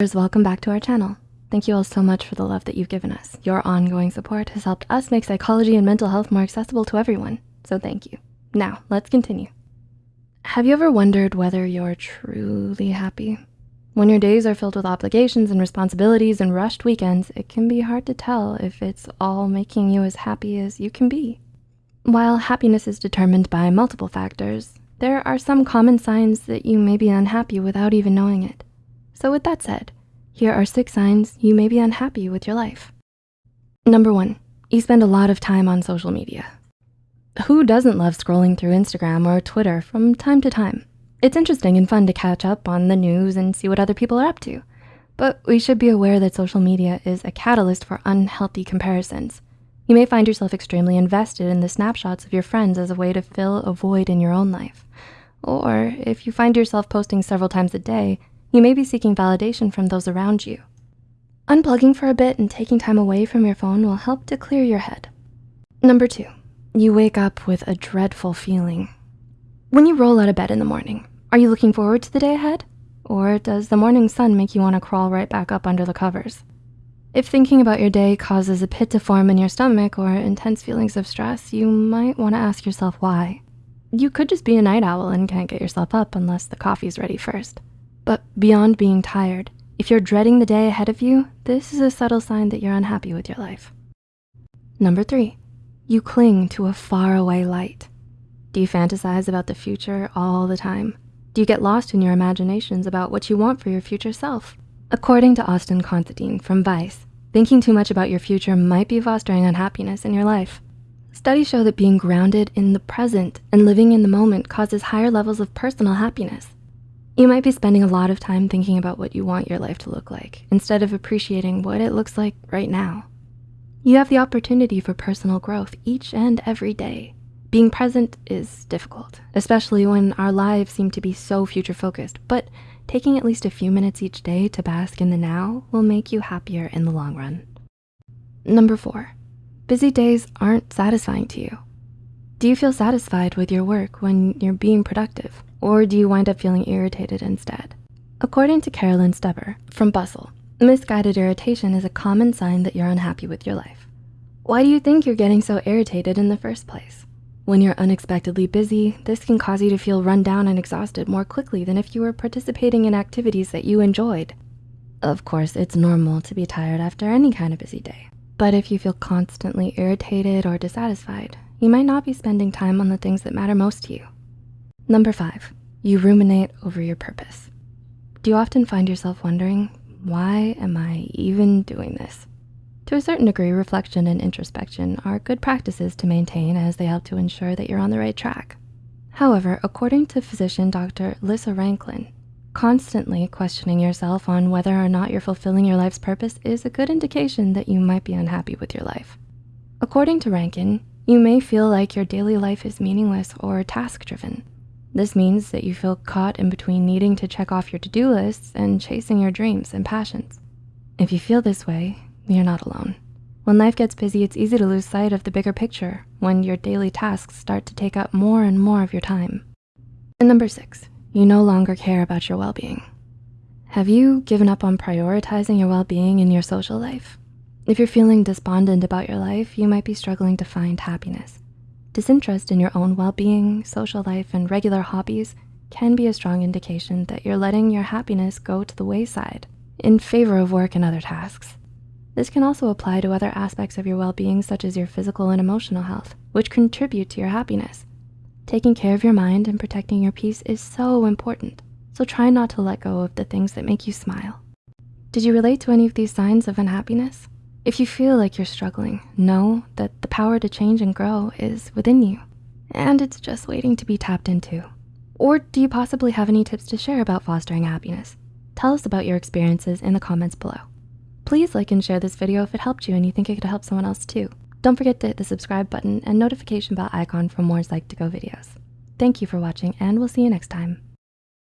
Welcome back to our channel. Thank you all so much for the love that you've given us. Your ongoing support has helped us make psychology and mental health more accessible to everyone, so thank you. Now, let's continue. Have you ever wondered whether you're truly happy? When your days are filled with obligations and responsibilities and rushed weekends, it can be hard to tell if it's all making you as happy as you can be. While happiness is determined by multiple factors, there are some common signs that you may be unhappy without even knowing it. So with that said, here are six signs you may be unhappy with your life. Number one, you spend a lot of time on social media. Who doesn't love scrolling through Instagram or Twitter from time to time? It's interesting and fun to catch up on the news and see what other people are up to. But we should be aware that social media is a catalyst for unhealthy comparisons. You may find yourself extremely invested in the snapshots of your friends as a way to fill a void in your own life. Or if you find yourself posting several times a day, you may be seeking validation from those around you. Unplugging for a bit and taking time away from your phone will help to clear your head. Number two, you wake up with a dreadful feeling. When you roll out of bed in the morning, are you looking forward to the day ahead? Or does the morning sun make you wanna crawl right back up under the covers? If thinking about your day causes a pit to form in your stomach or intense feelings of stress, you might wanna ask yourself why. You could just be a night owl and can't get yourself up unless the coffee's ready first. But beyond being tired, if you're dreading the day ahead of you, this is a subtle sign that you're unhappy with your life. Number three, you cling to a faraway light. Do you fantasize about the future all the time? Do you get lost in your imaginations about what you want for your future self? According to Austin Considine from Vice, thinking too much about your future might be fostering unhappiness in your life. Studies show that being grounded in the present and living in the moment causes higher levels of personal happiness. You might be spending a lot of time thinking about what you want your life to look like instead of appreciating what it looks like right now. You have the opportunity for personal growth each and every day. Being present is difficult, especially when our lives seem to be so future focused, but taking at least a few minutes each day to bask in the now will make you happier in the long run. Number four, busy days aren't satisfying to you. Do you feel satisfied with your work when you're being productive? Or do you wind up feeling irritated instead? According to Carolyn Steber from Bustle, misguided irritation is a common sign that you're unhappy with your life. Why do you think you're getting so irritated in the first place? When you're unexpectedly busy, this can cause you to feel run down and exhausted more quickly than if you were participating in activities that you enjoyed. Of course, it's normal to be tired after any kind of busy day. But if you feel constantly irritated or dissatisfied, you might not be spending time on the things that matter most to you. Number five, you ruminate over your purpose. Do you often find yourself wondering, why am I even doing this? To a certain degree, reflection and introspection are good practices to maintain as they help to ensure that you're on the right track. However, according to physician Dr. Lissa Rankin, constantly questioning yourself on whether or not you're fulfilling your life's purpose is a good indication that you might be unhappy with your life. According to Rankin, you may feel like your daily life is meaningless or task-driven. This means that you feel caught in between needing to check off your to-do lists and chasing your dreams and passions. If you feel this way, you're not alone. When life gets busy, it's easy to lose sight of the bigger picture when your daily tasks start to take up more and more of your time. And number six, you no longer care about your well-being. Have you given up on prioritizing your well-being in your social life? If you're feeling despondent about your life, you might be struggling to find happiness. Disinterest in your own well-being, social life, and regular hobbies can be a strong indication that you're letting your happiness go to the wayside in favor of work and other tasks. This can also apply to other aspects of your well-being, such as your physical and emotional health, which contribute to your happiness. Taking care of your mind and protecting your peace is so important, so try not to let go of the things that make you smile. Did you relate to any of these signs of unhappiness? If you feel like you're struggling, know that the power to change and grow is within you, and it's just waiting to be tapped into. Or do you possibly have any tips to share about fostering happiness? Tell us about your experiences in the comments below. Please like and share this video if it helped you and you think it could help someone else too. Don't forget to hit the subscribe button and notification bell icon for more Psych2Go videos. Thank you for watching and we'll see you next time.